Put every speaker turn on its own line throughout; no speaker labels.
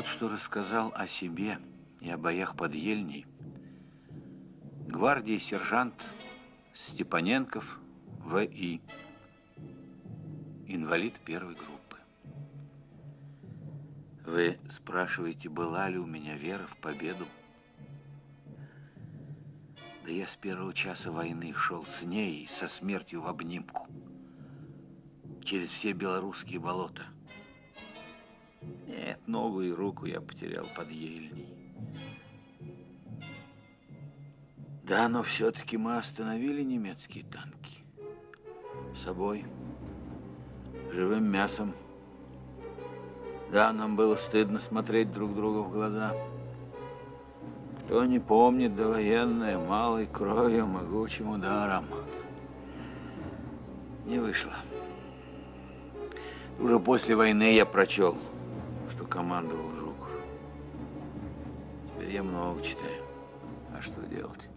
Вот что рассказал о себе и о боях под Ельней гвардии сержант Степаненков В.И. Инвалид первой группы. Вы спрашиваете, была ли у меня вера в победу? Да я с первого часа войны шел с ней со смертью в обнимку. Через все белорусские болота. Нет, ногу и руку я потерял под ельней. Да, но все-таки мы остановили немецкие танки. Собой, живым мясом. Да, нам было стыдно смотреть друг другу в глаза. Кто не помнит довоенное, малой кровью, могучим ударом. Не вышло. Уже после войны я прочел, командовал Жуков. Теперь я много читаю. А что делать?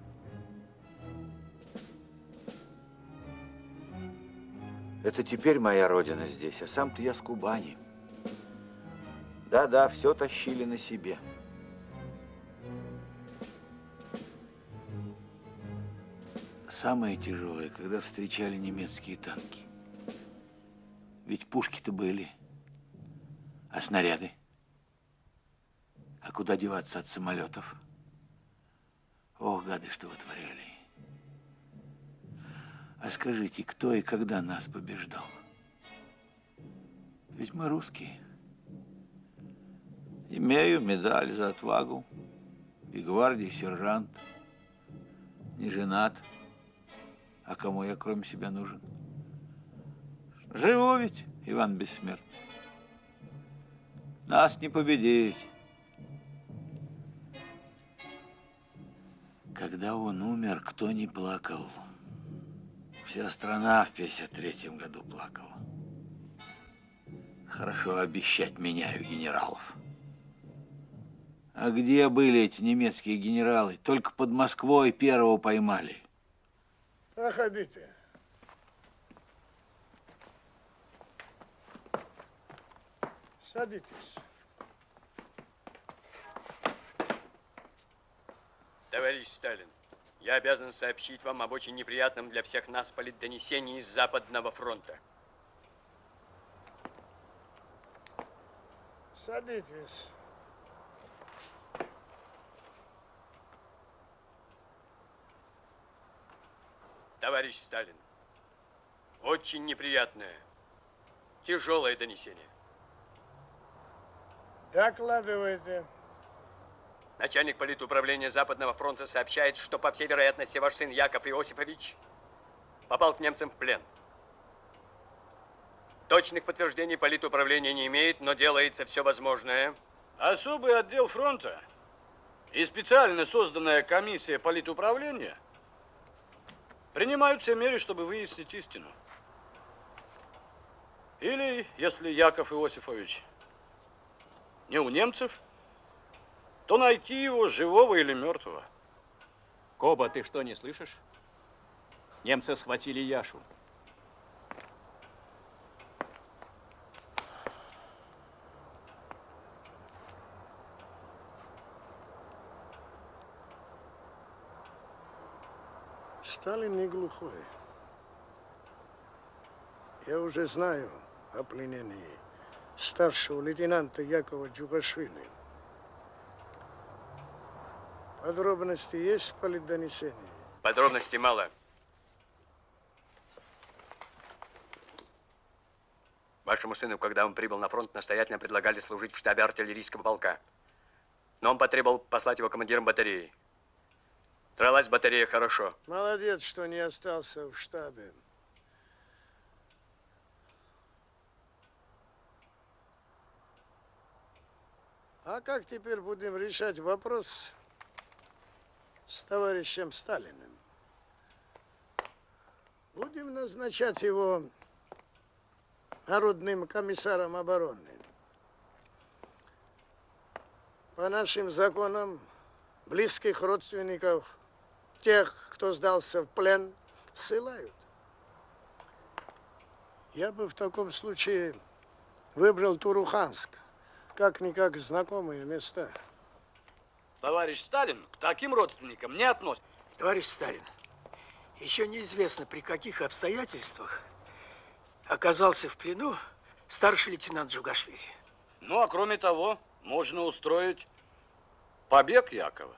Это теперь моя родина здесь, а сам-то я с Кубани. Да-да, все тащили на себе. Самое тяжелое, когда встречали немецкие танки. Ведь пушки-то были, а снаряды? А куда деваться от самолетов? Ох, гады, что вытворяли. А скажите, кто и когда нас побеждал? Ведь мы русские. Имею медаль за отвагу и гвардии сержант. Не женат. А кому я кроме себя нужен? Живу ведь, Иван Бессмертный. Нас не победить. Когда он умер, кто не плакал? Вся страна в 53-м году плакала. Хорошо обещать меняю генералов. А где были эти немецкие генералы? Только под Москвой первого поймали.
Проходите. Садитесь.
Товарищ Сталин, я обязан сообщить вам об очень неприятном для всех нас политдонесении из Западного фронта.
Садитесь.
Товарищ Сталин, очень неприятное, тяжелое донесение.
Докладывайте.
Начальник политуправления Западного фронта сообщает, что, по всей вероятности, ваш сын Яков Иосифович попал к немцам в плен. Точных подтверждений политуправления не имеет, но делается все возможное.
Особый отдел фронта и специально созданная комиссия политуправления – принимают все меры, чтобы выяснить истину. Или, если Яков Иосифович не у немцев, то найти его живого или мертвого.
Коба, ты что, не слышишь? Немцы схватили Яшу.
Сталин не глухой. Я уже знаю о пленении старшего лейтенанта Якова Джугашвили. Подробности есть в политдонесении?
Подробностей мало. Вашему сыну, когда он прибыл на фронт, настоятельно предлагали служить в штабе артиллерийского полка. Но он потребовал послать его командиром батареи. Дралась батарея хорошо.
Молодец, что не остался в штабе. А как теперь будем решать вопрос с товарищем Сталиным? Будем назначать его народным комиссаром обороны. По нашим законам близких родственников тех, кто сдался в плен, ссылают. Я бы в таком случае выбрал Туруханск, как-никак знакомые места.
Товарищ Сталин к таким родственникам не относится.
Товарищ Сталин, еще неизвестно, при каких обстоятельствах оказался в плену старший лейтенант Джугашвили.
Ну, а кроме того, можно устроить побег Якова.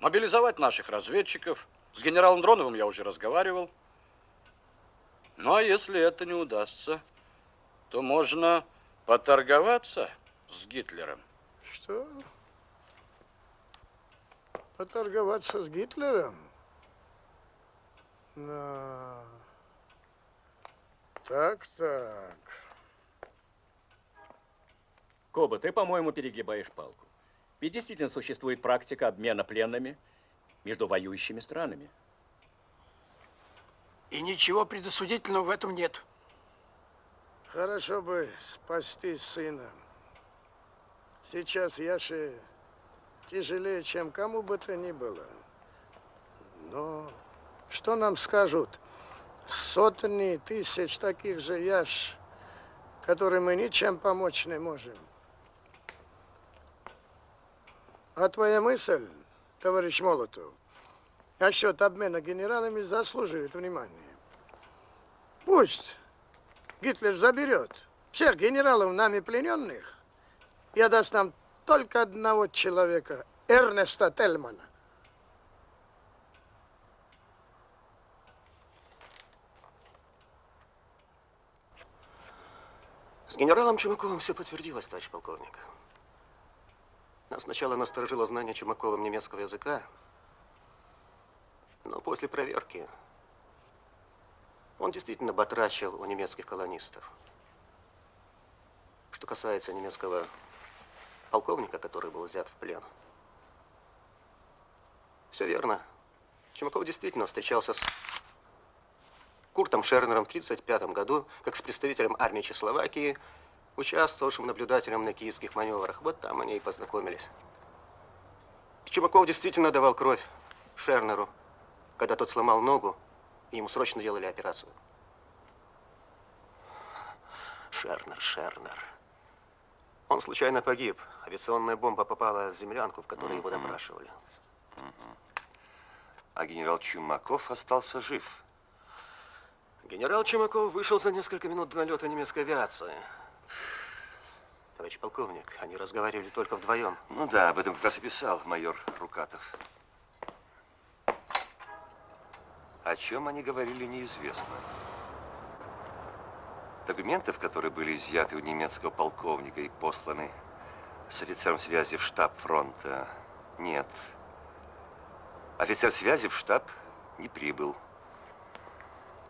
Мобилизовать наших разведчиков. С генералом Дроновым я уже разговаривал. Ну, а если это не удастся, то можно поторговаться с Гитлером.
Что? Поторговаться с Гитлером? На. Так, так.
Коба, ты, по-моему, перегибаешь палку. Ведь действительно существует практика обмена пленными между воюющими странами.
И ничего предосудительного в этом нет.
Хорошо бы спасти сына. Сейчас Яше тяжелее, чем кому бы то ни было. Но что нам скажут сотни тысяч таких же Яш, которым мы ничем помочь не можем? А твоя мысль, товарищ Молотов, насчет обмена генералами заслуживает внимания. Пусть Гитлер заберет всех генералов нами плененных и отдаст нам только одного человека, Эрнеста Тельмана.
С генералом Чумаковым все подтвердилось, товарищ полковник. Нас сначала насторожило знание Чумаковым немецкого языка, но после проверки он действительно батрачил у немецких колонистов. Что касается немецкого полковника, который был взят в плен. Все верно. Чумаков действительно встречался с Куртом Шернером в 1935 году, как с представителем армии Чехословакии, участвовавшим наблюдателем на киевских маневрах. Вот там они и познакомились. Чумаков действительно давал кровь Шернеру, когда тот сломал ногу, и ему срочно делали операцию. Шернер, Шернер. Он случайно погиб. Авиационная бомба попала в землянку, в которой его допрашивали.
А генерал Чумаков остался жив.
Генерал Чумаков вышел за несколько минут до налета немецкой авиации. Товарищ полковник, они разговаривали только вдвоем.
Ну да, об этом как раз и писал майор Рукатов. О чем они говорили, неизвестно. Документов, которые были изъяты у немецкого полковника и посланы с офицером связи в штаб фронта, нет. Офицер связи в штаб не прибыл.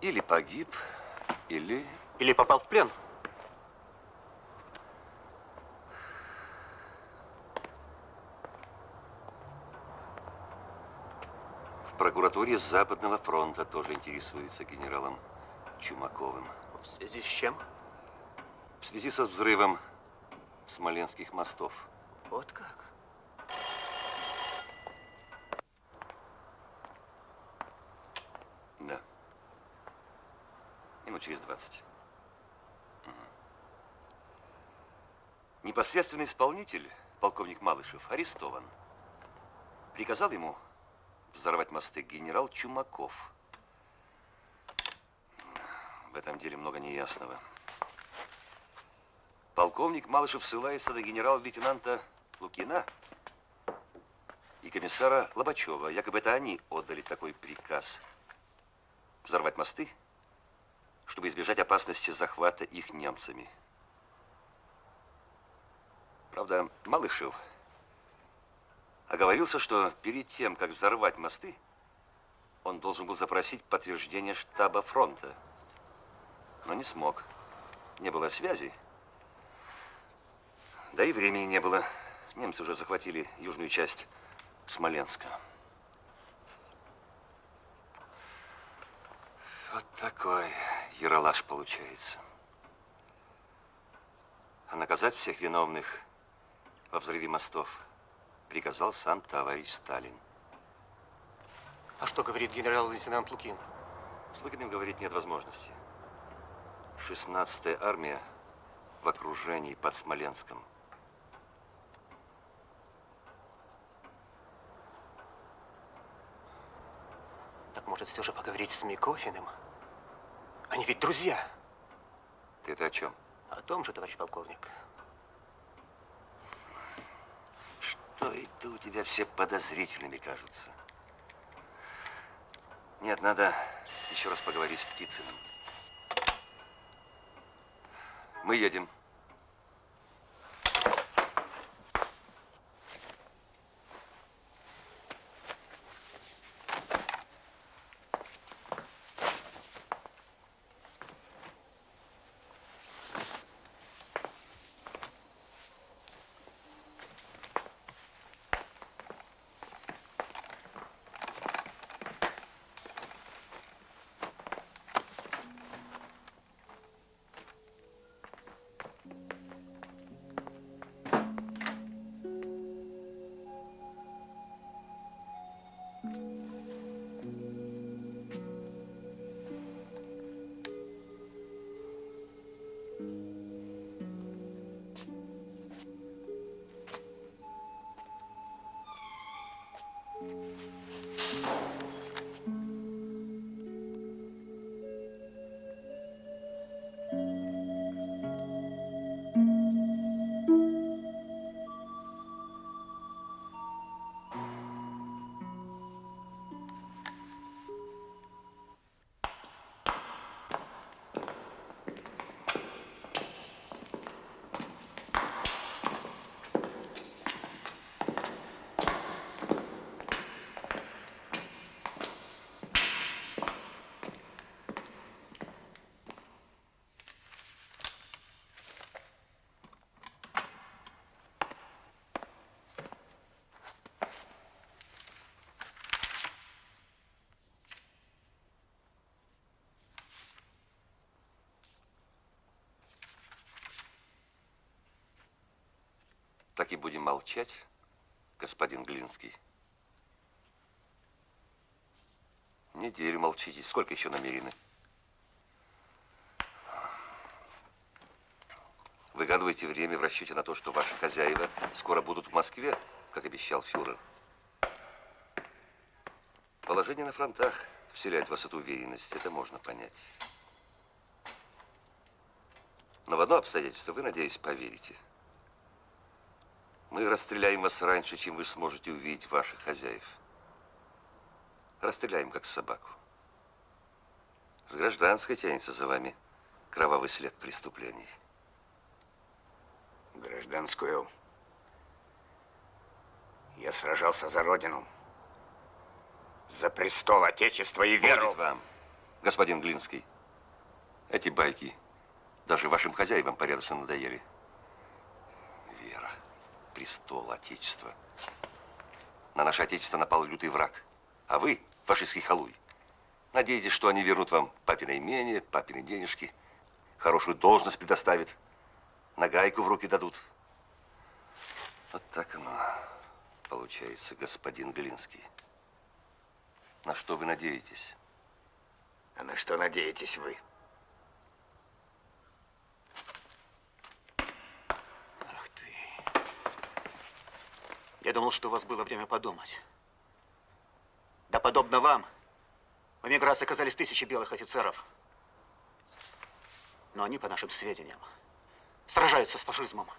Или погиб, или...
Или попал в плен.
В прокуратуре Западного фронта тоже интересуется генералом Чумаковым.
В связи с чем?
В связи со взрывом смоленских мостов.
Вот как.
Да. Минут через 20. Мгм. Непосредственный исполнитель, полковник Малышев, арестован. Приказал ему взорвать мосты генерал Чумаков. В этом деле много неясного. Полковник Малышев ссылается на генерал-лейтенанта Лукина и комиссара Лобачева. Якобы это они отдали такой приказ взорвать мосты, чтобы избежать опасности захвата их немцами. Правда, Малышев оговорился, что перед тем, как взорвать мосты, он должен был запросить подтверждение штаба фронта. Но не смог. Не было связи. Да и времени не было. Немцы уже захватили южную часть Смоленска. Вот такой яролаж получается. А наказать всех виновных во взрыве мостов приказал сам товарищ Сталин.
А что говорит генерал-лейтенант Лукин?
С Лукиным говорить нет возможности. 16-я армия в окружении под Смоленском.
Так может все же поговорить с Микофиным? Они ведь друзья.
Ты это о чем?
О том же, товарищ полковник.
Что это у тебя все подозрительными кажутся? Нет, надо еще раз поговорить с Птицыным. Мы едем. Так и будем молчать, господин Глинский. Неделю молчите. Сколько еще намерены? Выгадываете время в расчете на то, что ваши хозяева скоро будут в Москве, как обещал фюрер. Положение на фронтах вселяет в вас эту уверенность, это можно понять. Но в одно обстоятельство вы, надеюсь, поверите. Мы расстреляем вас раньше, чем вы сможете увидеть ваших хозяев. Расстреляем, как собаку. С гражданской тянется за вами кровавый след преступлений.
Гражданскую. Я сражался за Родину. За престол Отечества и веру.
Будет вам, господин Глинский. Эти байки даже вашим хозяевам порядочно надоели. Престол Отечества. На наше Отечество напал лютый враг. А вы, фашистский халуй, надеетесь, что они вернут вам папино имение, папины денежки, хорошую должность предоставят, нагайку в руки дадут. Вот так оно получается, господин Глинский. На что вы надеетесь?
А на что надеетесь вы?
Я думал, что у вас было время подумать. Да подобно вам, в эмиграции оказались тысячи белых офицеров. Но они, по нашим сведениям, сражаются с фашизмом.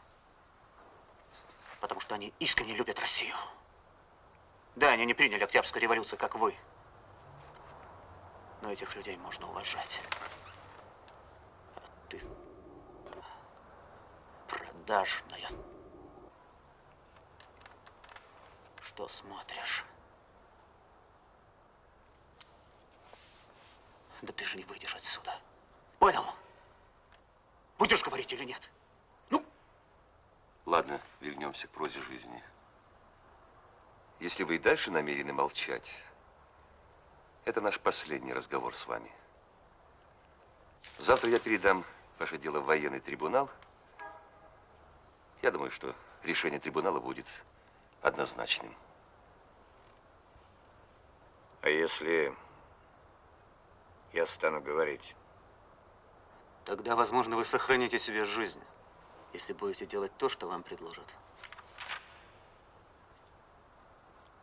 Потому что они искренне любят Россию. Да, они не приняли Октябрьскую революцию, как вы. Но этих людей можно уважать. А ты продажная. Что смотришь? Да ты же не выйдешь отсюда. Понял? Будешь говорить или нет? Ну?
Ладно, вернемся к прозе жизни. Если вы и дальше намерены молчать, это наш последний разговор с вами. Завтра я передам ваше дело в военный трибунал. Я думаю, что решение трибунала будет однозначным.
А если я стану говорить?
Тогда, возможно, вы сохраните себе жизнь, если будете делать то, что вам предложат.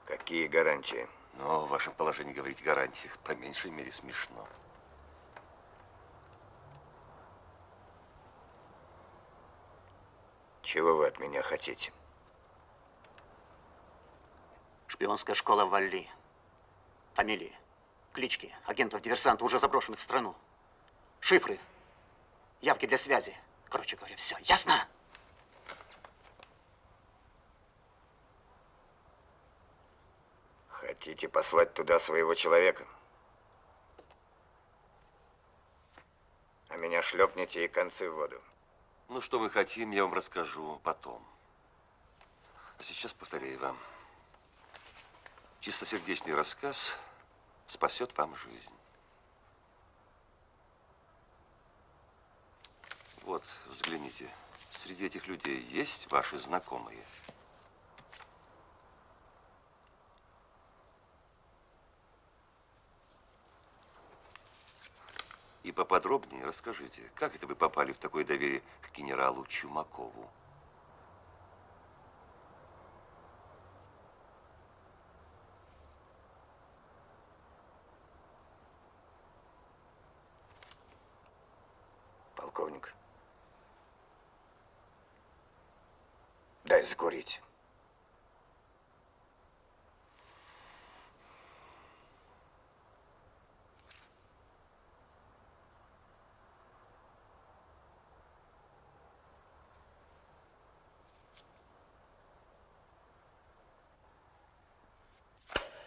Какие гарантии?
Но в вашем положении говорить о гарантиях по меньшей мере смешно.
Чего вы от меня хотите?
Шпионская школа Валли. Фамилии, клички агентов-диверсантов, уже заброшенных в страну. Шифры, явки для связи. Короче говоря, все. Ясно?
Хотите послать туда своего человека? А меня шлепнете и концы в воду.
Ну, что мы хотим, я вам расскажу потом. А сейчас повторяю вам. Чистосердечный рассказ спасет вам жизнь. Вот, взгляните. Среди этих людей есть ваши знакомые? И поподробнее расскажите, как это вы попали в такое доверие к генералу Чумакову?
Полковник. Дай закурить.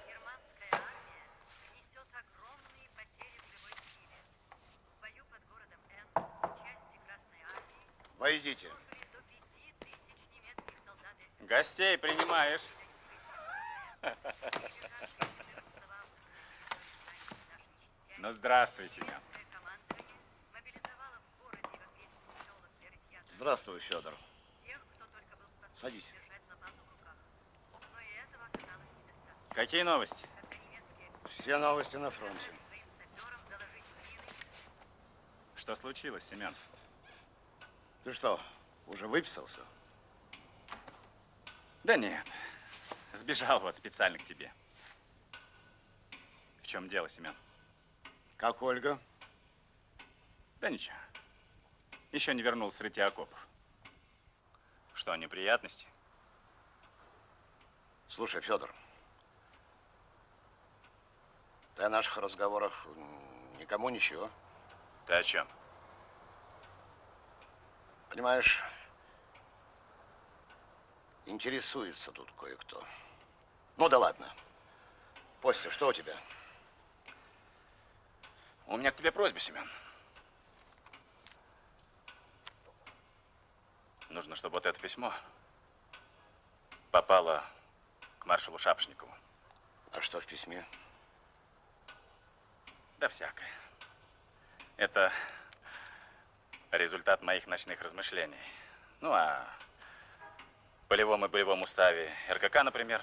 Германская армия несет огромные потери в живой силе. В бою под городом Н части Красной армии
Войдите.
служили до пяти тысяч немецких солдат и
Гостей принимаешь? Ну, здравствуй, Семен.
Здравствуй, Федор. Садись.
Какие новости?
Все новости на фронте.
Что случилось, Семен?
Ты что, уже выписался?
Да нет. Сбежал вот специально к тебе. В чем дело, Семен?
Как Ольга?
Да ничего. Еще не вернулся с рытья окопов. Что, неприятности?
Слушай, Федор, ты о наших разговорах никому ничего.
Ты о чем?
Понимаешь, интересуется тут кое-кто. Ну да ладно. После, что у тебя?
У меня к тебе просьба, Семен. Нужно, чтобы вот это письмо попало к маршалу Шапшникову.
А что в письме?
Да всякое. Это результат моих ночных размышлений. Ну, а полевом и боевом уставе РКК, например,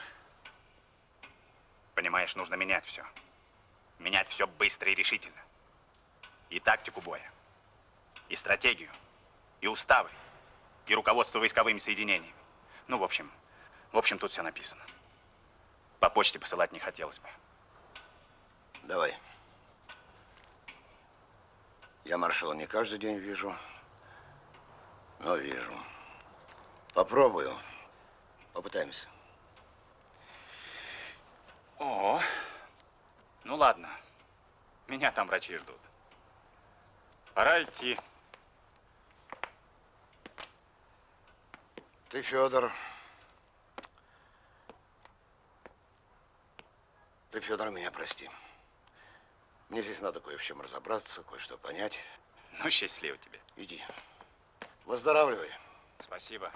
понимаешь, нужно менять все. Менять все быстро и решительно. И тактику боя, и стратегию, и уставы, и руководство войсковыми соединениями. Ну, в общем, в общем, тут все написано. По почте посылать не хотелось бы.
Давай. Я маршала не каждый день вижу, но вижу. Попробую. Попытаемся.
О, ну ладно. Меня там врачи ждут. Пора идти.
Ты, Федор, ты, Федор, меня прости. Мне здесь надо кое в чем разобраться, кое-что понять.
Ну, счастливо тебе.
Иди. Выздоравливай.
Спасибо.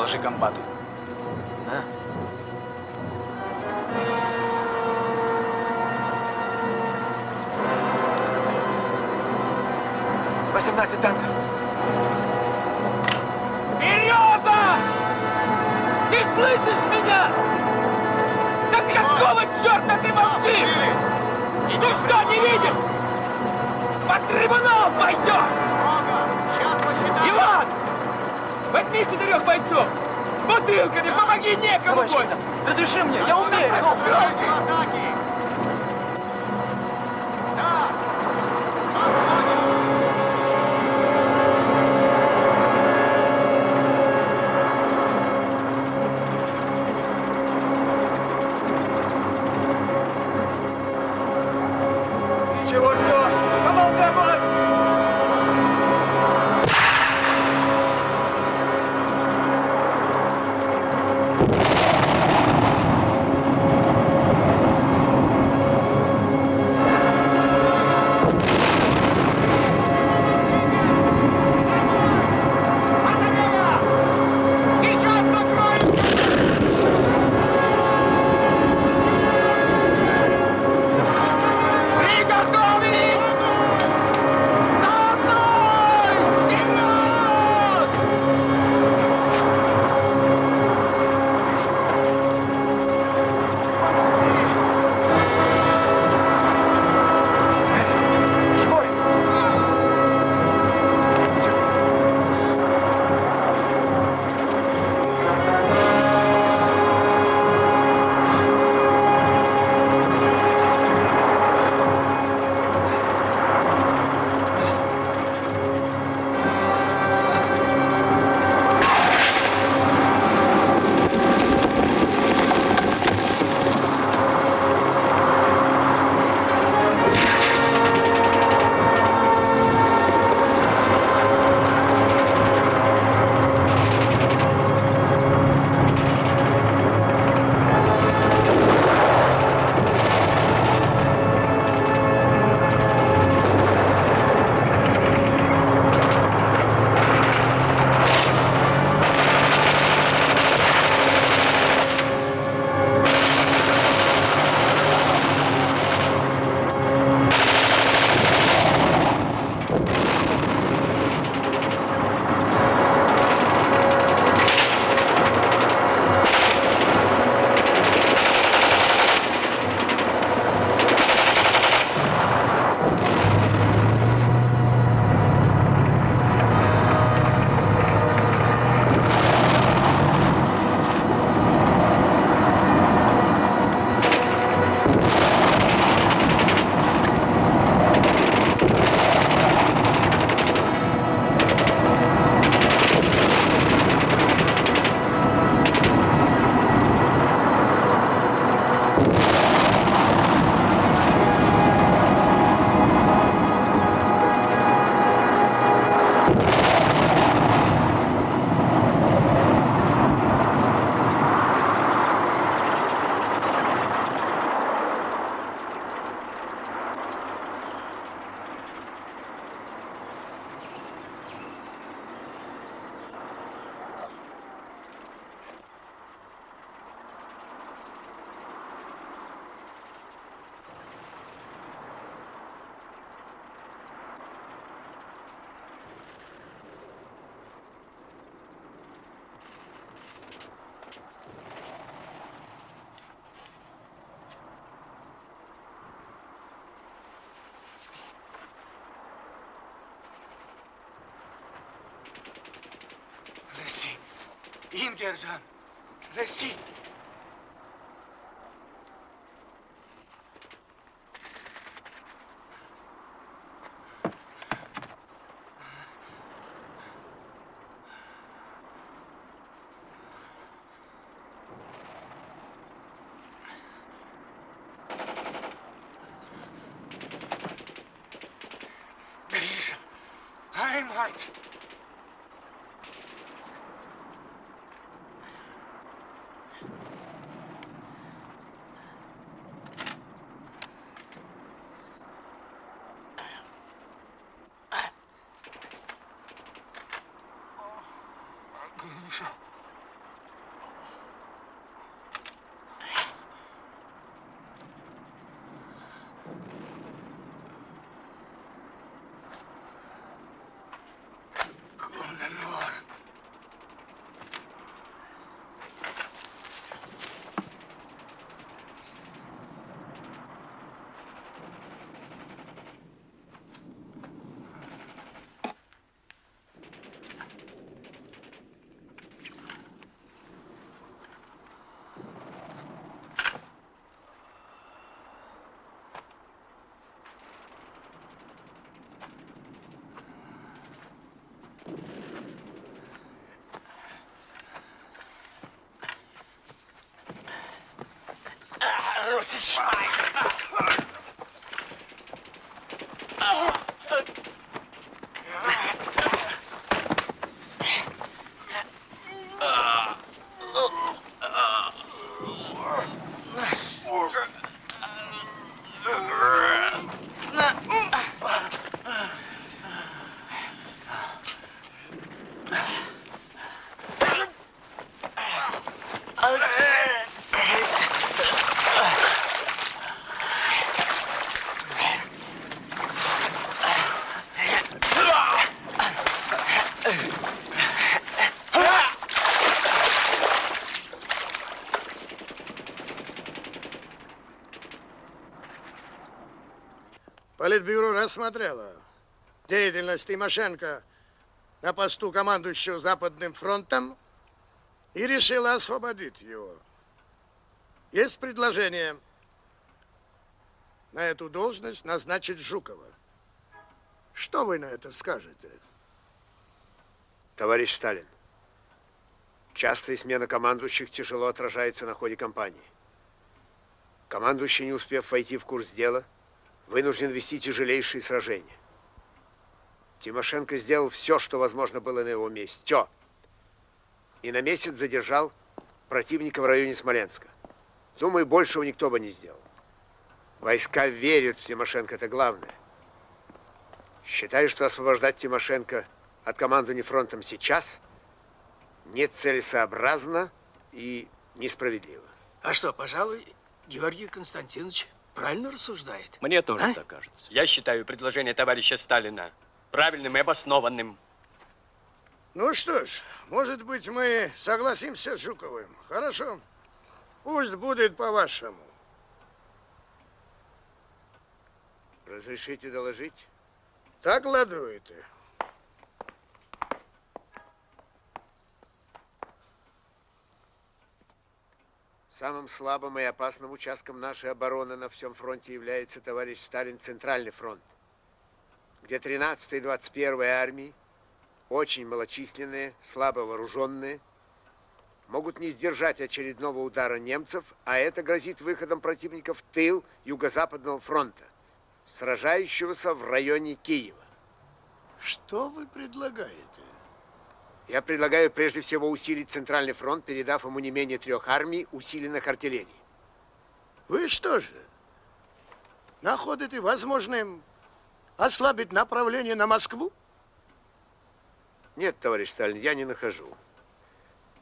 Доложи комбату.
А? Восемнадцать танков.
Береза! Ты слышишь меня? Да с какого черта ты молчишь? Ну что, не видишь? Под трибунал пойдешь!
Сейчас посчитаем.
Возьми четырех бойцов! С бутылками, помоги некому больше!
разреши мне, я умею.
атаки.
این گردن. رسید.
satisfied. Рассмотрело деятельность Тимошенко на посту командующего Западным фронтом и решило освободить его. Есть предложение на эту должность назначить Жукова. Что вы на это скажете?
Товарищ Сталин, частая смена командующих тяжело отражается на ходе кампании. Командующий, не успев войти в курс дела, вынужден вести тяжелейшие сражения. Тимошенко сделал все, что возможно было на его месте. Все. И на месяц задержал противника в районе Смоленска. Думаю, большего никто бы не сделал. Войска верят в Тимошенко, это главное. Считаю, что освобождать Тимошенко от командования фронтом сейчас нецелесообразно и несправедливо.
А что, пожалуй, Георгий Константинович правильно рассуждает.
Мне тоже
А?
так кажется.
Я считаю предложение товарища Сталина правильным и обоснованным.
Ну что ж, может быть, мы согласимся с Жуковым. Хорошо. Пусть будет по-вашему.
Разрешите доложить?
Так ладуете.
Самым слабым и опасным участком нашей обороны на всем фронте является, товарищ Сталин, Центральный фронт, где 13 и 21 армии, очень малочисленные, слабо вооруженные, могут не сдержать очередного удара немцев, а это грозит выходом противника в тыл Юго-Западного фронта, сражающегося в районе Киева.
Что вы предлагаете?
Я предлагаю прежде всего усилить Центральный фронт, передав ему не менее трех армий, усиленных артиллерией.
Вы что же, находите возможным ослабить направление на Москву?
Нет, товарищ Сталин, я не нахожу.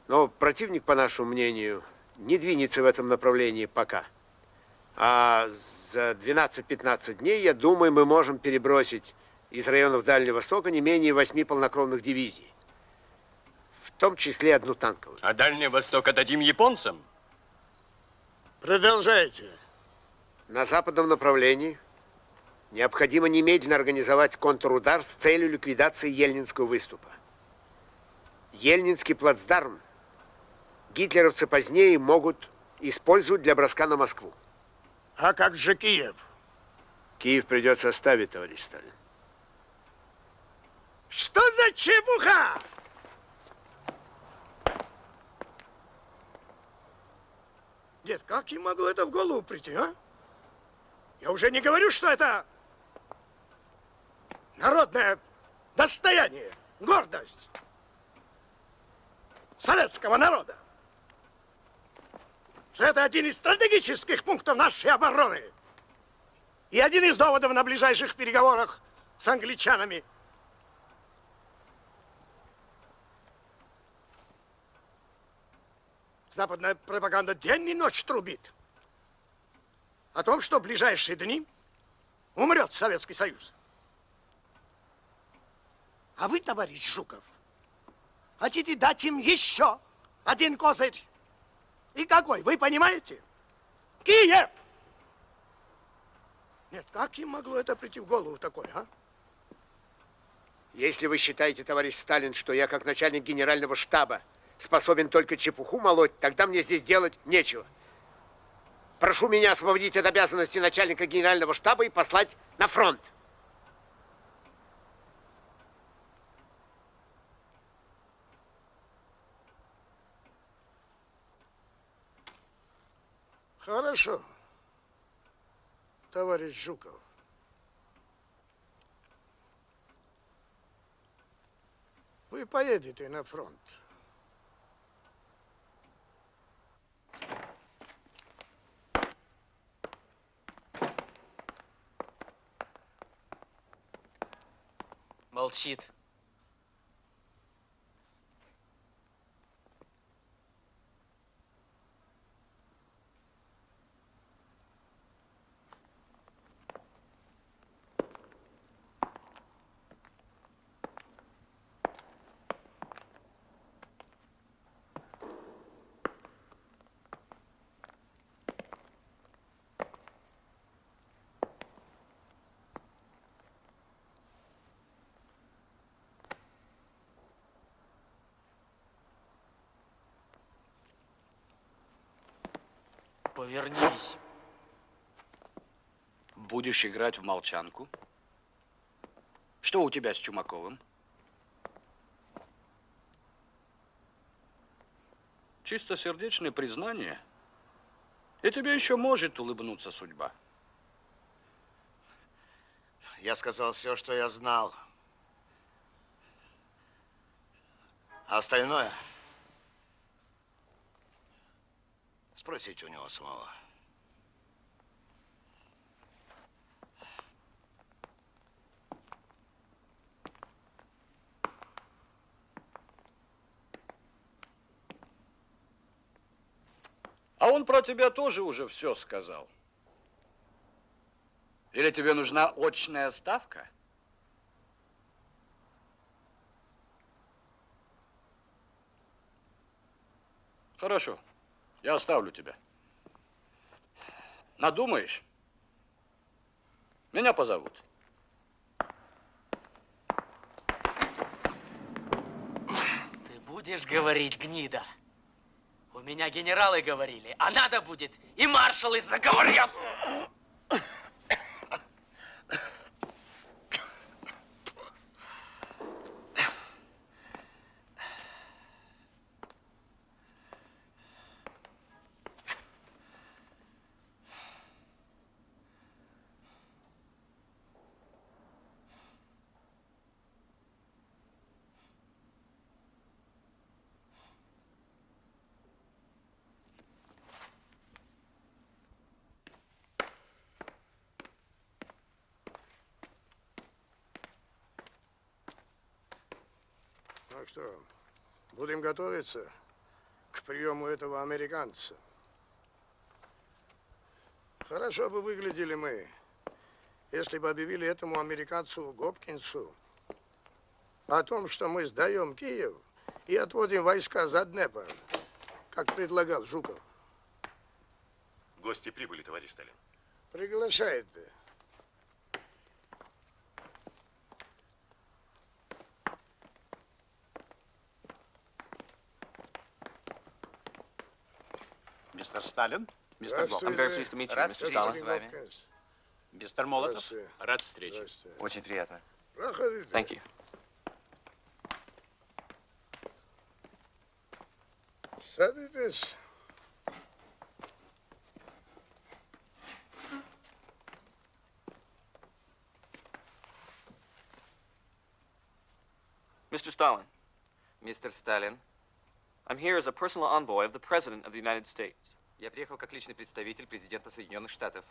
Но противник, по нашему мнению, не двинется в этом направлении пока. А за 12-15 дней, я думаю, мы можем перебросить из районов Дальнего Востока не менее восьми полнокровных дивизий. В том числе одну танковую.
А Дальний Восток отдадим японцам?
Продолжайте.
На западном направлении необходимо немедленно организовать контрудар с целью ликвидации Ельнинского выступа. Ельнинский плацдарм гитлеровцы позднее могут использовать для броска на Москву.
А как же Киев?
Киев придется оставить, товарищ Сталин.
Что за чепуха? Нет, как им могло это в голову прийти, а? Я уже не говорю, что это народное достояние, гордость советского народа. Что это один из стратегических пунктов нашей обороны. И один из доводов на ближайших переговорах с англичанами. Западная пропаганда день и ночь трубит о том, что в ближайшие дни умрет Советский Союз. А вы, товарищ Жуков, хотите дать им еще один козырь. И какой, вы понимаете? Киев! Нет, как им могло это прийти в голову такое, а?
Если вы считаете, товарищ Сталин, что я как начальник генерального штаба способен только чепуху молоть, тогда мне здесь делать нечего. Прошу меня освободить от обязанности начальника генерального штаба и послать на фронт.
Хорошо, товарищ Жуков. Вы поедете на фронт.
Молчит. Повернись.
Будешь играть в молчанку? Что у тебя с Чумаковым? Чистосердечное признание, и тебе еще может улыбнуться судьба.
Я сказал все, что я знал. А остальное спросите у него самого.
А он про тебя тоже уже все сказал. Или тебе нужна очная ставка? Хорошо, я оставлю тебя. Надумаешь? Меня позовут.
Ты будешь говорить, гнида? У меня генералы говорили, а надо будет, и маршалы заговорят.
Что, будем готовиться к приему этого американца. Хорошо бы выглядели мы, если бы объявили этому американцу Гопкинсу о том, что мы сдаем Киев и отводим войска за Днепр, как предлагал Жуков.
Гости прибыли, товарищ Сталин.
Приглашает.
Мистер Сталин, мистер. Блок.
I'm very pleased to meet you,
Рад
Mr.
встрече
Stalin.
с вами. Мистер Молотов, рад встрече.
Очень приятно.
Проходите.
Thank you.
Садитесь.
Mr. Stalin,
Мистер Сталин,
I'm here as a personal envoy of the President of the United States.
я приехал как личный представитель президента Соединенных Штатов.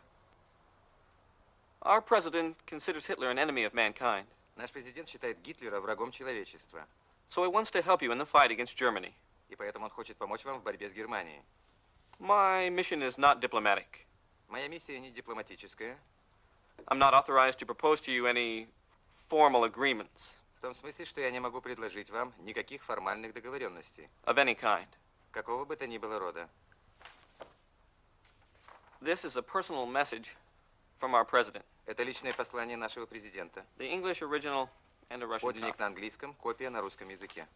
Our president considers Hitler an enemy of mankind,
Наш президент считает Гитлера врагом человечества,
so he wants to help you in the fight against Germany.
и поэтому он хочет помочь вам в борьбе с Германией.
My mission is not diplomatic.
Моя миссия не дипломатическая.
I'm not authorized to propose to you any formal agreements.
В том смысле, что я не могу предложить вам никаких формальных договоренностей.
Of any kind.
Какого бы то ни было рода.
This is a personal message from our president.
Это личное послание нашего президента.
The English original and a Russian
Подлинник на английском, копия на русском языке.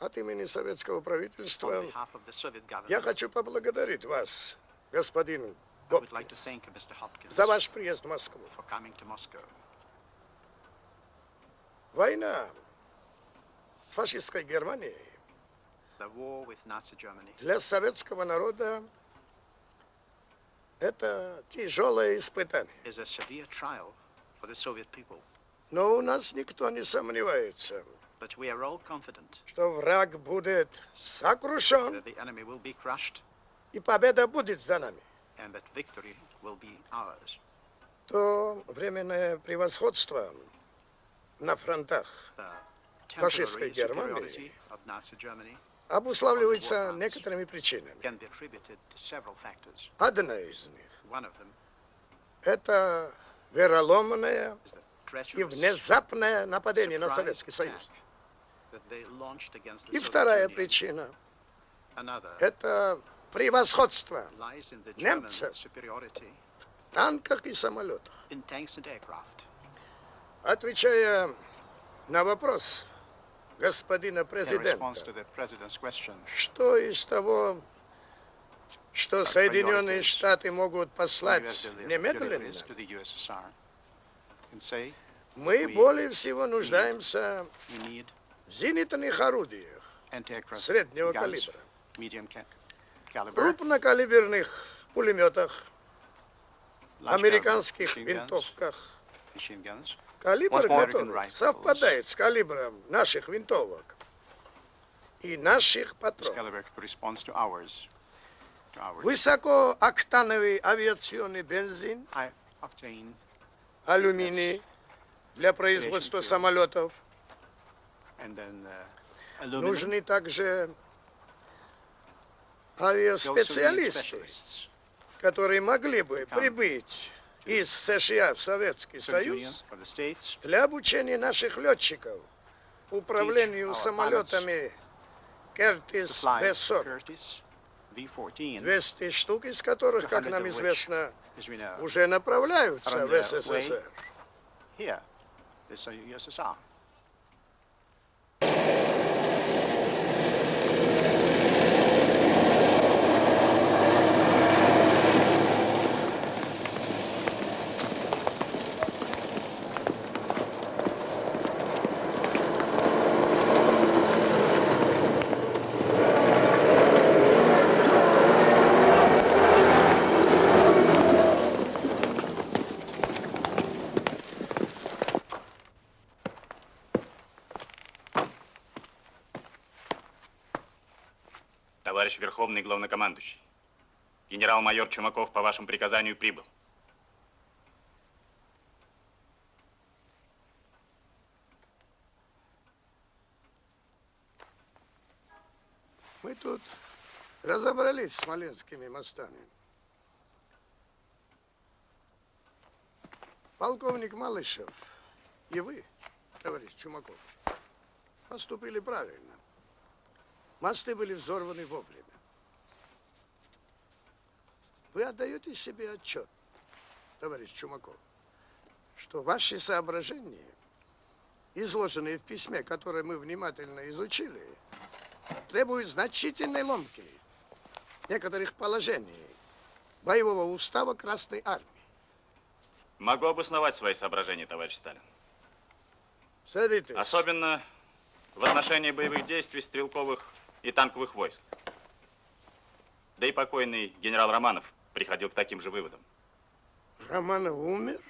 От имени советского правительства я хочу поблагодарить вас, господин.
Hopkins
за ваш приезд в Москву. Война с фашистской Германией для советского народа это тяжелое испытание. Но у нас никто не сомневается, Что враг будет сокрушен,
that the enemy will be crushed
и победа будет за нами.
and that victory will be ours.
То временное превосходство на фронтах фашистской Германии обуславливается некоторыми причинами. Одна из них это вероломное и внезапное нападение на Советский Союз. И вторая причина. Это превосходство немцев в танках и самолетах. Отвечая на вопрос господина президента, что из того, что Соединенные Штаты могут послать немедленно, мы более всего нуждаемся зенитных орудиях среднего калибра, крупнокалиберных пулеметах, американских винтовках, калибр которых совпадает с калибром наших винтовок и наших патронов. Высокооктановый авиационный бензин, алюминий для производства самолетов. Нужны также авиаспециалисты, которые могли бы прибыть из США в Советский Союз для обучения наших летчиков управлению самолетами Кертис
fly
Б-40.
Curtiss V-14,
200 штук из которых, как
200
нам известно, уже направляются в СССР.
Верховный Главнокомандующий, генерал-майор Чумаков по вашему приказанию прибыл.
Мы тут разобрались с смоленскими мостами. Полковник Малышев и вы, товарищ Чумаков, поступили правильно. Мосты были взорваны вовремя. Вы отдаете себе отчет, товарищ Чумаков, что ваши соображения, изложенные в письме, которое мы внимательно изучили, требуют значительной ломки некоторых положений боевого устава Красной Армии.
Могу обосновать свои соображения, товарищ Сталин.
Садитесь.
Особенно в отношении боевых действий стрелковых и танковых войск. Да и покойный генерал Романов приходил к таким же выводам.
Романов умер?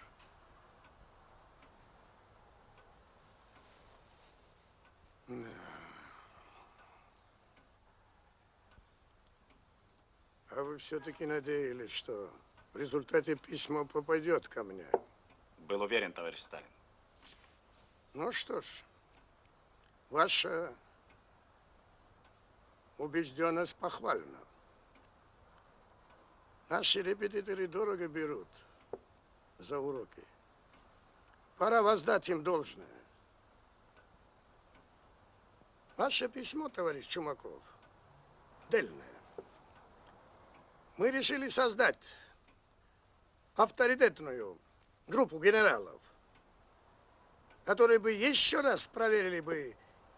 Да. А вы все-таки надеялись, что в результате письмо попадет ко мне?
Был уверен, товарищ Сталин.
Ну что ж, ваша убежденность похвальна. Наши репетиторы дорого берут за уроки. Пора воздать им должное. Ваше письмо, товарищ Чумаков, дельное. Мы решили создать авторитетную группу генералов, которые бы еще раз проверили бы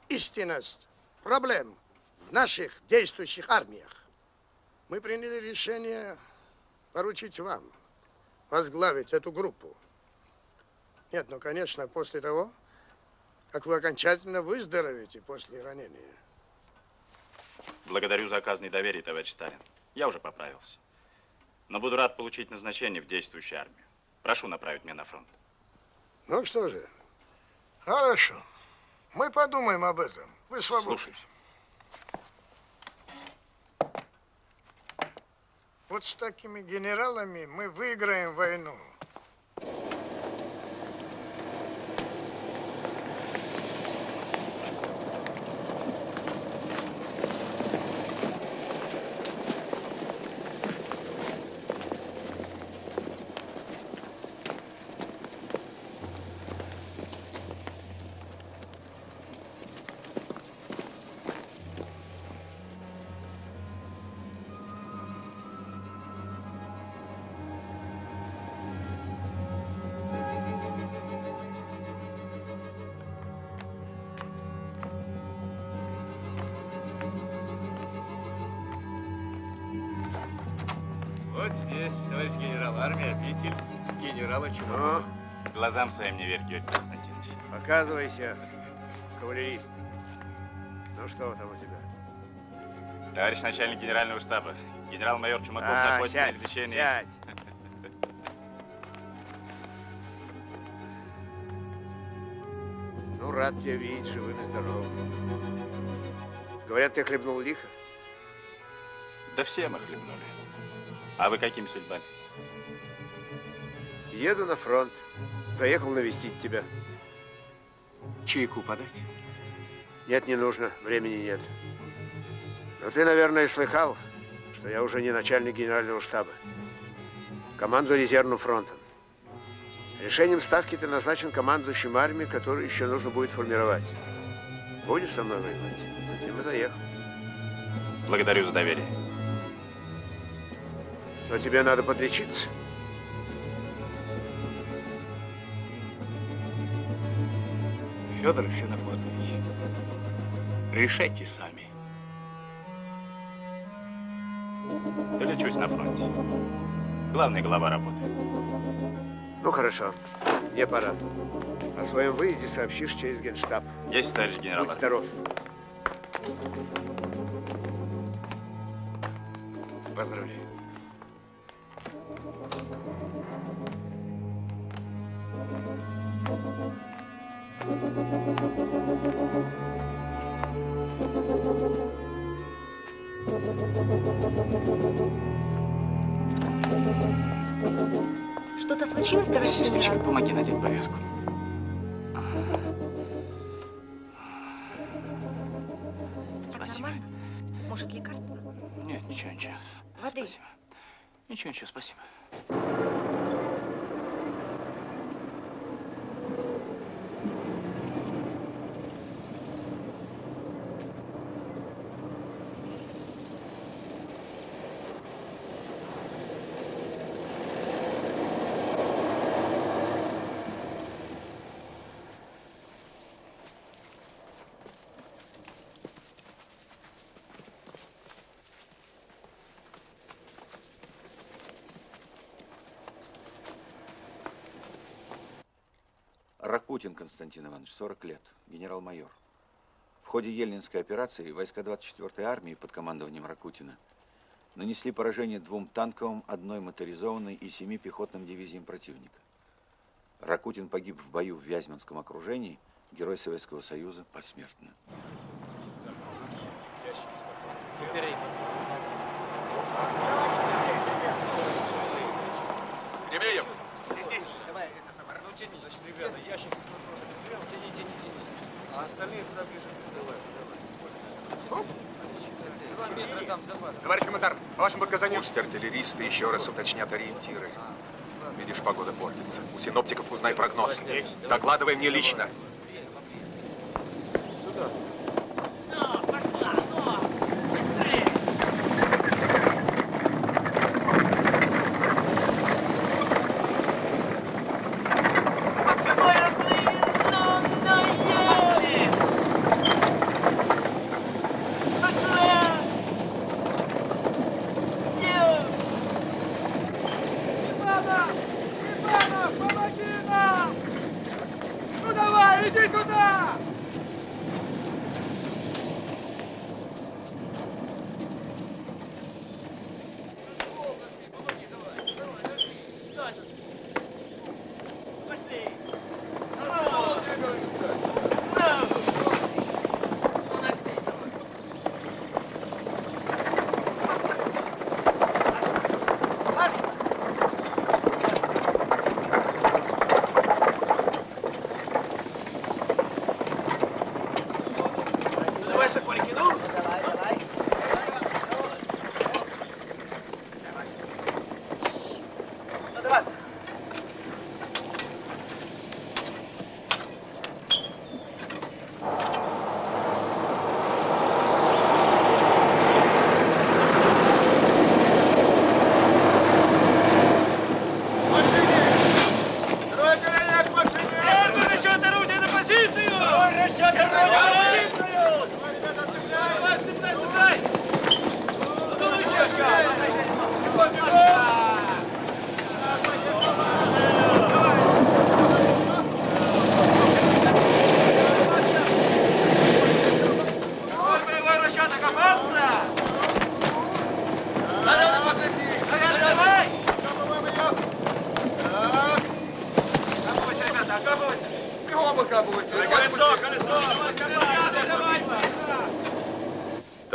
истинность проблем в наших действующих армиях. Мы приняли решение поручить вам возглавить эту группу. Нет, ну, конечно, после того, как вы окончательно выздоровеете после ранения.
Благодарю за оказанное доверие, товарищ Сталин. Я уже поправился. Но буду рад получить назначение в действующую армию. Прошу направить меня на фронт.
Ну что же, хорошо. Мы подумаем об этом. Вы свободны.
Слушаюсь.
Вот с такими генералами мы выиграем войну.
Своим не верь, Георгий Константинович.
Показывайся, кавалерист. Ну что там у тебя?
Товарищ начальник генерального штаба, генерал-майор Чумаков
А,
находится
сядь,
на излечении.
сядь. Ну, рад тебя видеть живым и здоровым. Говорят, ты хлебнул лихо?
Да все мы хлебнули. А вы какими судьбами?
Еду на фронт. Заехал навестить тебя.
Чайку подать?
Нет, не нужно. Времени нет. Но ты, наверное, слыхал, что я уже не начальник генерального штаба. Команду резервным фронтом. Решением ставки ты назначен командующим армией, которую еще нужно будет формировать. Будешь со мной воевать? Затем и заехал.
Благодарю за доверие.
Но тебе надо подлечиться.
Федор Ксенофонтович, решайте сами.
Долечусь на фронте. Главная голова работает.
Ну, хорошо. Мне пора. О своем выезде сообщишь через генштаб.
Есть, товарищ генерал.
Будь здоров.
Поздравляю.
Ракутин Константин Иванович, 40 лет, генерал-майор. В ходе Ельнинской операции войска 24-й армии под командованием Ракутина нанесли поражение двум танковым, одной моторизованной и семи пехотным дивизиям противника. Ракутин погиб в бою в Вязьманском окружении, герой Советского Союза посмертно.
Кремеев!
Давай, это самое, ну тяни. Ребята, ящики с патронами. Тяни, тяни, тяни. А остальные туда ближе. Давай, давай. Два метра там запас.
Товарищ командар, по вашим показаниям? Пусть артиллеристы еще раз уточнят ориентиры. Видишь, погода портится. У синоптиков узнай прогноз. Докладывай мне лично.
Иванов!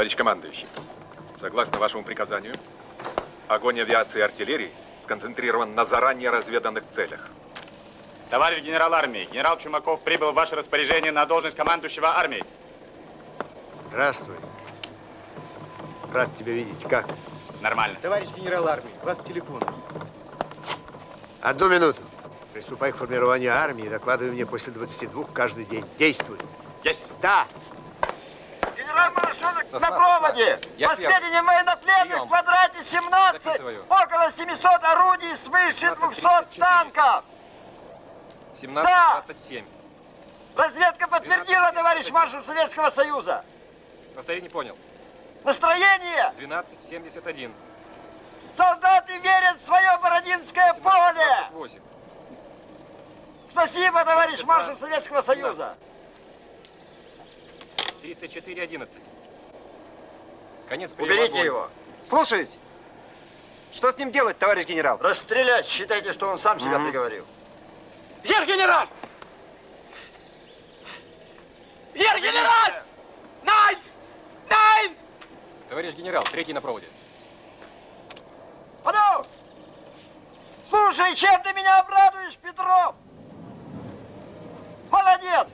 Товарищ командующий, согласно вашему приказанию, огонь авиации и артиллерии сконцентрирован на заранее разведанных целях.
Товарищ генерал армии, генерал Чумаков прибыл в ваше распоряжение на должность командующего армией.
Здравствуй. Рад тебя видеть. Как?
Нормально.
Товарищ генерал армии, вас телефон.
Одну минуту. Приступай к формированию армии и докладывай мне после 22 каждый день. Действуй.
Есть.
Да. Состав,
на проводе!
Я
По сведениям военнопленных, в квадрате 17
Записываю.
около 700 орудий, свыше 200 танков!
17,
Да.
27.
Разведка подтвердила, товарищ маршал Советского Союза!
Повтори, не понял.
Настроение!
12, 71.
Солдаты верят в свое Бородинское поле!
28.
Спасибо, товарищ маршал Советского Союза!
34, 11. Конец
Уберите
огонь.
его!
Слушаюсь. Что с ним делать, товарищ генерал?
Расстрелять! Считайте, что он сам себя приговорил.
Ер генерал! Ер генерал! Найн! Найн!
Товарищ генерал, третий на проводе.
Подо! Слушай, чем ты меня обрадуешь, Петров? Молодец!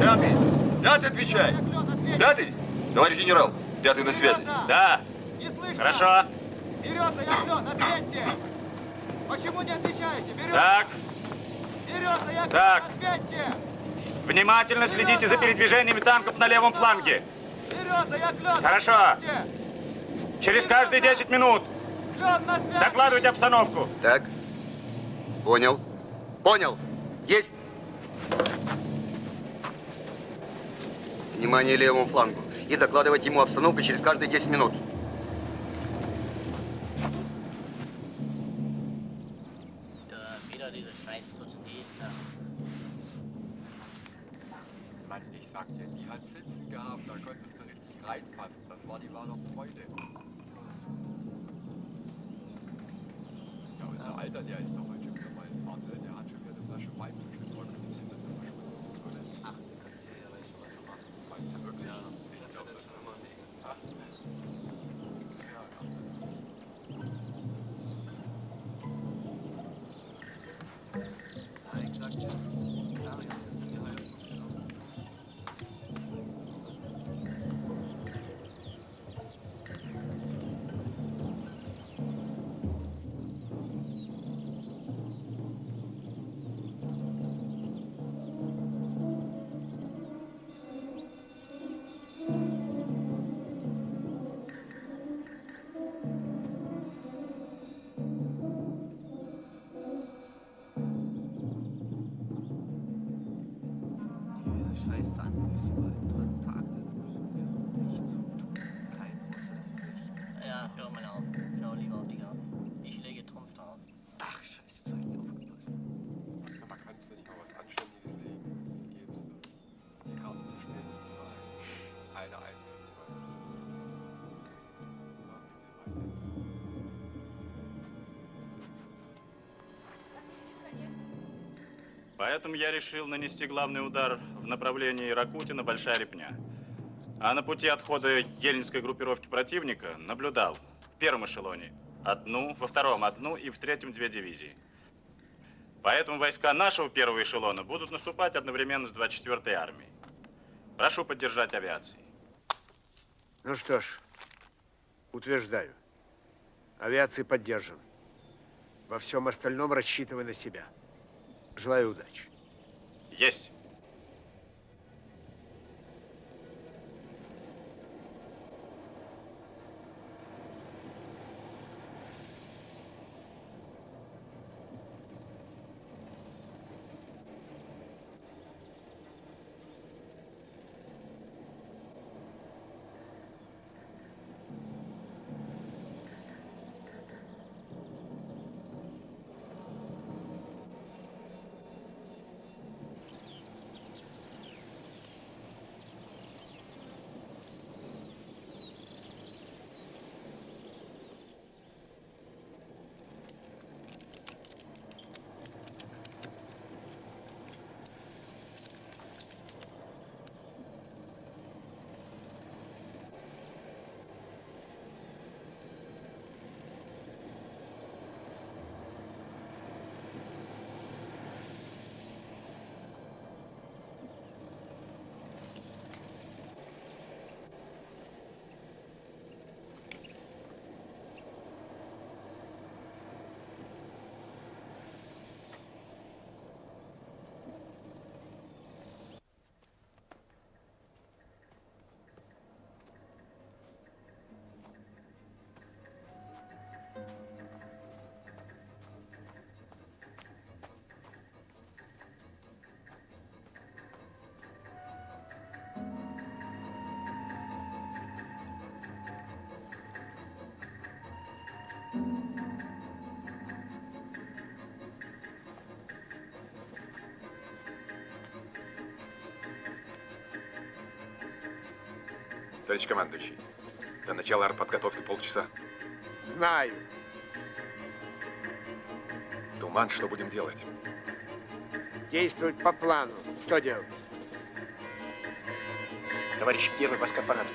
Пятый! Пятый, отвечай! Пятый! Товарищ генерал, пятый на связи.
Да. Хорошо.
Береза, я клен, ответьте! Почему не отвечаете? Береза!
Так,
Береза, я
Так.
ответьте!
внимательно следите за передвижениями танков на левом фланге.
Береза, я клен!
Хорошо. Через каждые 10 минут
Клен на связи!
докладывайте обстановку.
Так. Понял. Понял. Есть. Внимание левому флангу. И докладывать ему обстановку через каждые 10 минут.
Ja, diese Scheißputze, die
Поэтому я решил нанести главный удар в направлении Ракутина Большая Репня. А на пути отхода ельнинской группировки противника наблюдал в первом эшелоне одну, во втором одну и в третьем две дивизии. Поэтому войска нашего первого эшелона будут наступать одновременно с 24-й армией. Прошу поддержать авиацией.
Ну что ж, утверждаю. Авиации поддержим. Во всем остальном рассчитывай на себя. Желаю удачи.
Есть.
Товарищ командующий, до начала артподготовки полчаса.
Знаю.
Туман, что будем делать?
Действовать по плану. Что делать?
Товарищ первый воскопарат.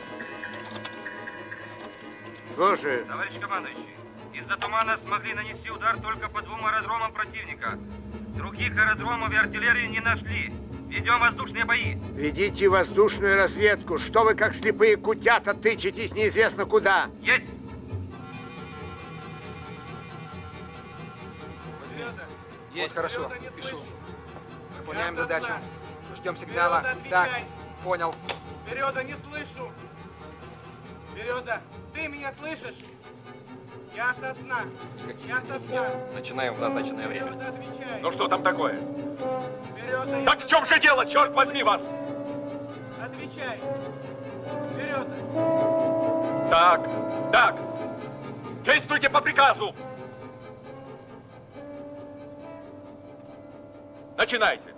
Слушаю.
Товарищ командующий, из-за тумана смогли нанести удар только по двум аэродромам противника. Других аэродромов и артиллерии не нашли. Ведем воздушные бои.
Ведите воздушную разведку. Что вы, как слепые кутята, тычетесь неизвестно куда?
Есть!
Вот хорошо, пишу. Выполняем задачу. Ждем сигнала. Так, понял.
Береза, не слышу. Береза, ты меня слышишь? Я сосна. Я сосна.
Начинаем в назначенное время.
Береза.
Ну что там такое?
Береза,
Так в чем же дело, черт возьми вас?
Отвечай. Береза.
Так, так. Действуйте по приказу. Начинайте.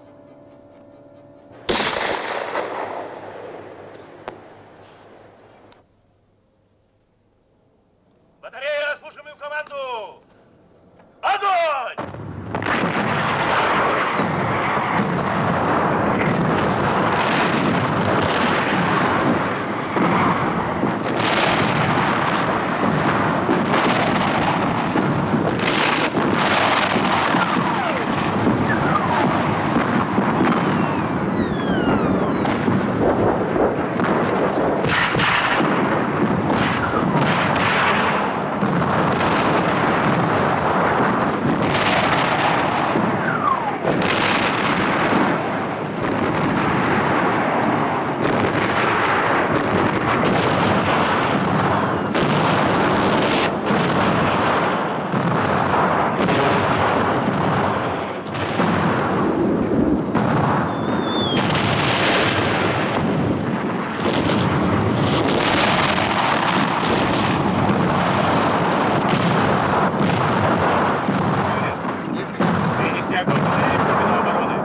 Батарея, слушаем мою команду! Огонь!
Перенести огонь батареи глубину обороны.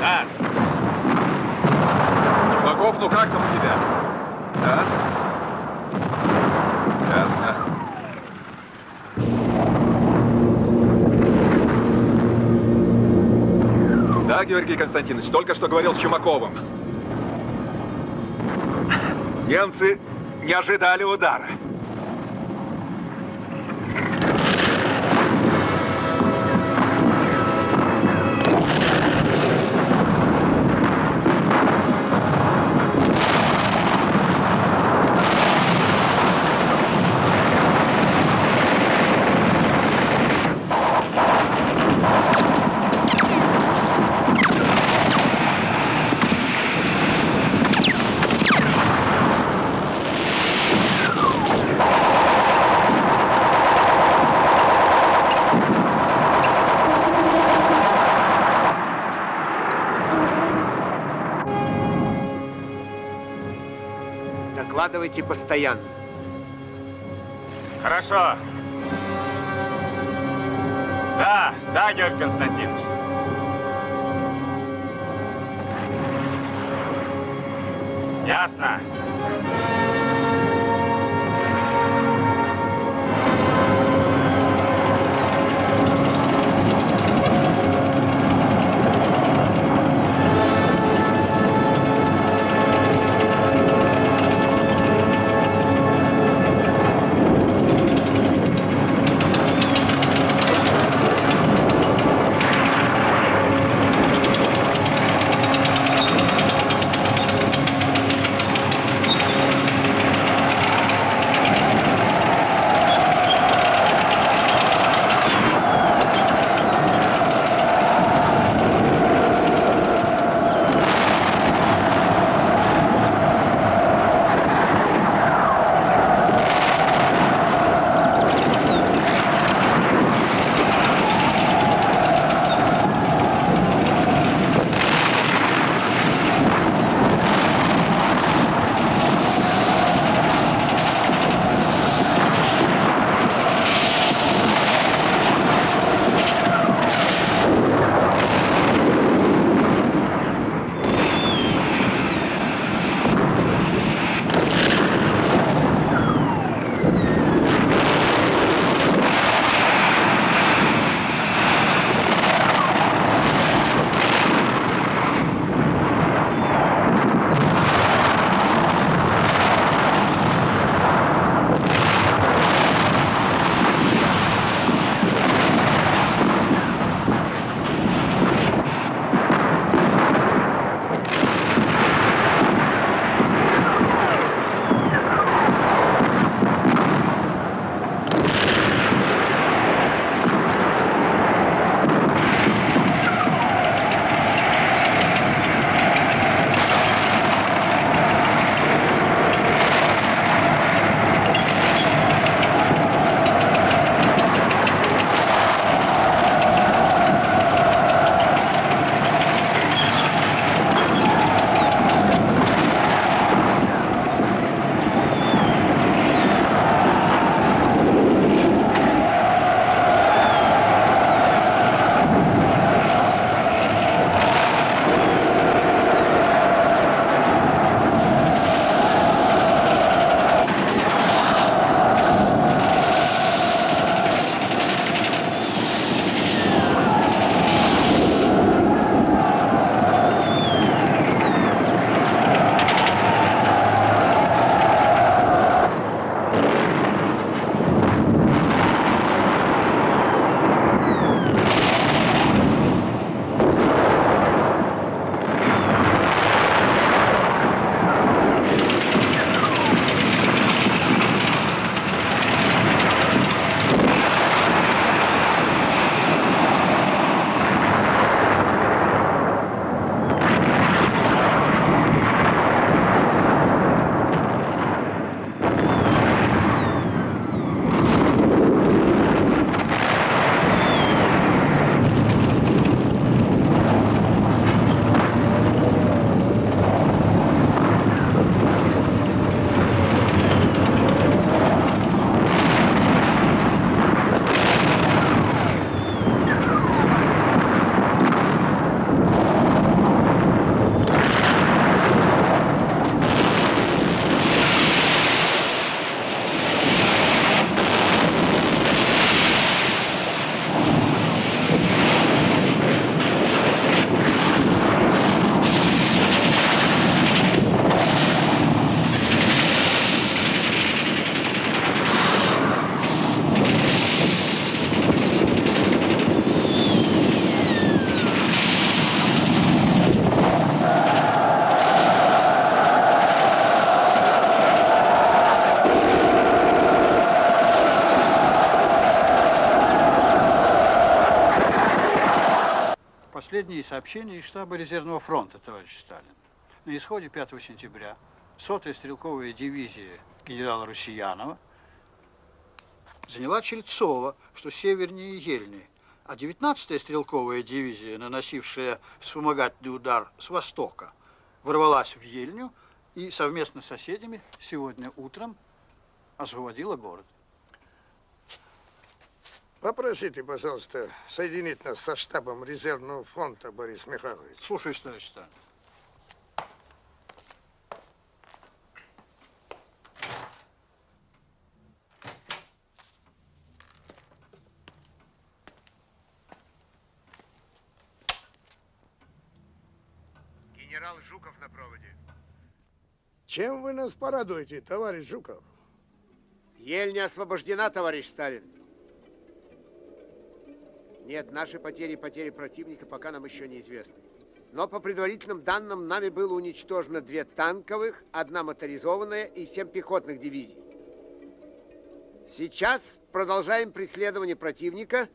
Да. Чумаков, ну как там у тебя? Да? Ясно. Да, Георгий Константинович, только что говорил с Чумаковым. Немцы не ожидали удара.
Докладывайте постоянно.
Хорошо. Да, да, Георгий Константинович. Ясно.
Последние сообщения из штаба резервного фронта, товарищ Сталин. На исходе 5 сентября сотая стрелковая дивизия генерала Русиянова заняла Чельцово, что севернее Ельни, а 19-я стрелковая дивизия, наносившая вспомогательный удар с востока, ворвалась в Ельню и совместно с соседями сегодня утром освободила город.
Попросите, пожалуйста, соединить нас со штабом резервного фронта, Борис Михайлович.
Слушай, товарищ Сталин.
Генерал Жуков на проводе.
Чем вы нас порадуете, товарищ Жуков?
Ельня освобождена, товарищ Сталин. Нет, наши потери и потери противника пока нам еще неизвестны. Но по предварительным данным нами было уничтожено две танковых, одна моторизованная и семь пехотных дивизий. Сейчас продолжаем преследование противника.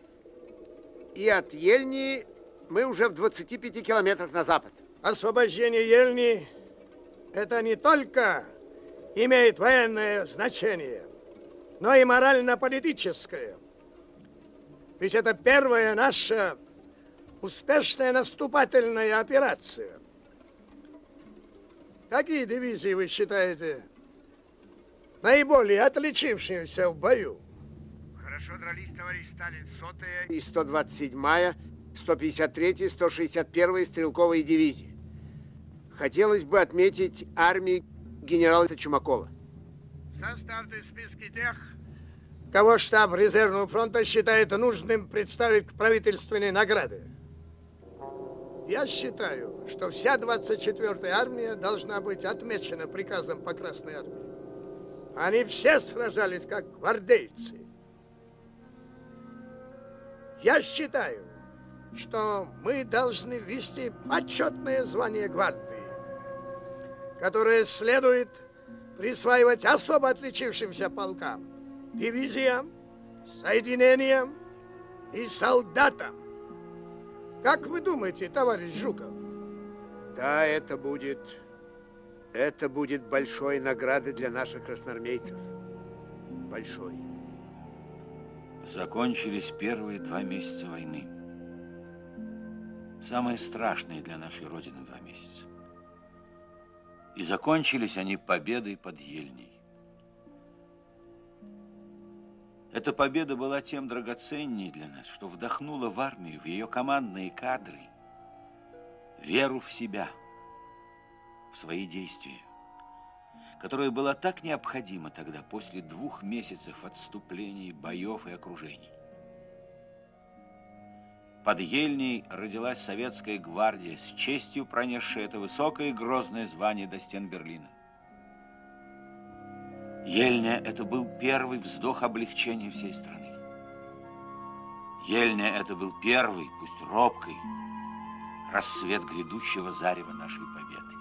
И от Ельни мы уже в 25 километрах на запад.
Освобождение Ельни – это не только имеет военное значение, но и морально-политическое. Ведь это первая наша успешная наступательная операция. Какие дивизии вы считаете наиболее отличившимися в бою?
Хорошо дрались, товарищ Сталин. Сотая и 127-я, 153-я, 161-я стрелковые дивизии. Хотелось бы отметить армии генерала Чумакова.
Составьте списки тех, кого штаб резервного фронта считает нужным представить к правительственной награде. Я считаю, что вся 24-я армия должна быть отмечена приказом по Красной армии. Они все сражались как гвардейцы. Я считаю, что мы должны ввести почетное звание гвардии, которое следует присваивать особо отличившимся полкам, дивизиям, соединениям и солдатам. Как вы думаете, товарищ Жуков?
Да, это будет... Это будет большой наградой для наших красноармейцев. Большой.
Закончились первые два месяца войны. Самые страшные для нашей Родины два месяца. И закончились они победой под Ельней. Эта победа была тем драгоценней для нас, что вдохнула в армию, в ее командные кадры, веру в себя, в свои действия, которая была так необходима тогда, после двух месяцев отступлений, боев и окружений. Под Ельней родилась советская гвардия, с честью пронесшая это высокое и грозное звание до стен Берлина. Ельня – это был первый вздох облегчения всей страны. Ельня – это был первый, пусть робкий, рассвет грядущего зарева нашей победы.